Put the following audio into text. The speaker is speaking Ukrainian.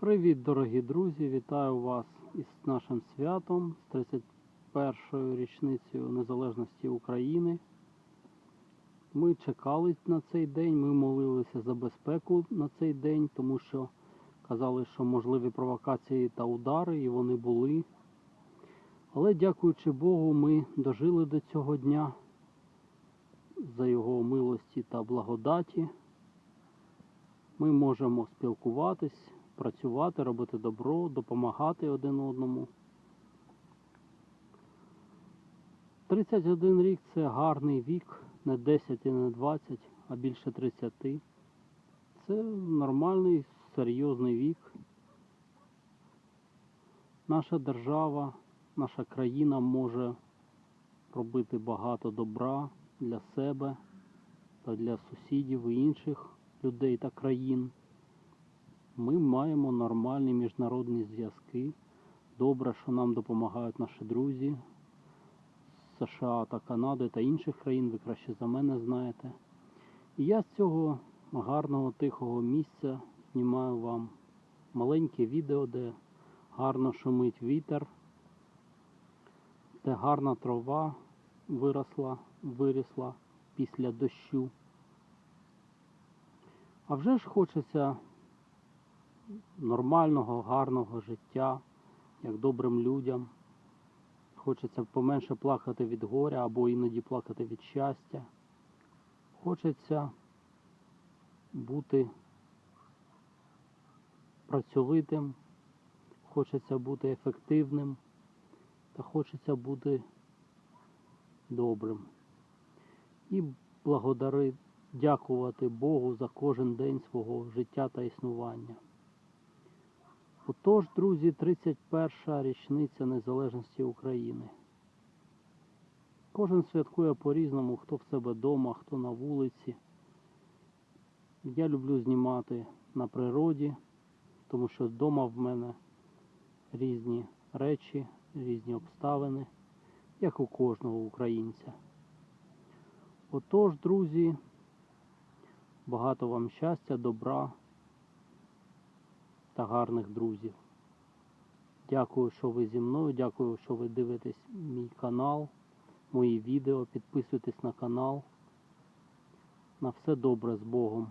Привіт, дорогі друзі! Вітаю вас із нашим святом з 31-ю річницею незалежності України. Ми чекали на цей день, ми молилися за безпеку на цей день, тому що казали, що можливі провокації та удари, і вони були. Але дякуючи Богу, ми дожили до цього дня за його милості та благодаті. Ми можемо спілкуватись, працювати, робити добро, допомагати один одному. 31 рік це гарний вік, не 10 і не 20, а більше 30. Це нормальний, серйозний вік. Наша держава, наша країна може робити багато добра для себе та для сусідів і інших людей та країн. Ми маємо нормальні міжнародні зв'язки. Добре, що нам допомагають наші друзі з США та Канади та інших країн, ви краще за мене знаєте. І я з цього гарного тихого місця знімаю вам маленьке відео, де гарно шумить вітер, де гарна трава виросла, вирісла після дощу. А вже ж хочеться нормального, гарного життя, як добрим людям. Хочеться поменше плакати від горя або іноді плакати від щастя. Хочеться бути працьовитим, хочеться бути ефективним та хочеться бути добрим. І благодари, дякувати Богу за кожен день свого життя та існування. Отож, друзі, 31 річниця Незалежності України. Кожен святкує по-різному, хто в себе вдома, хто на вулиці. Я люблю знімати на природі, тому що вдома в мене різні речі, різні обставини, як у кожного українця. Отож, друзі, багато вам щастя, добра та гарних друзів. Дякую, що ви зі мною, дякую, що ви дивитесь мій канал, мої відео, підписуйтесь на канал. На все добре з Богом.